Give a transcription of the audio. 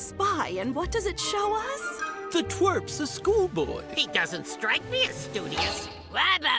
Spy, and what does it show us? The twerp's a schoolboy. He doesn't strike me as studious. Bye-bye.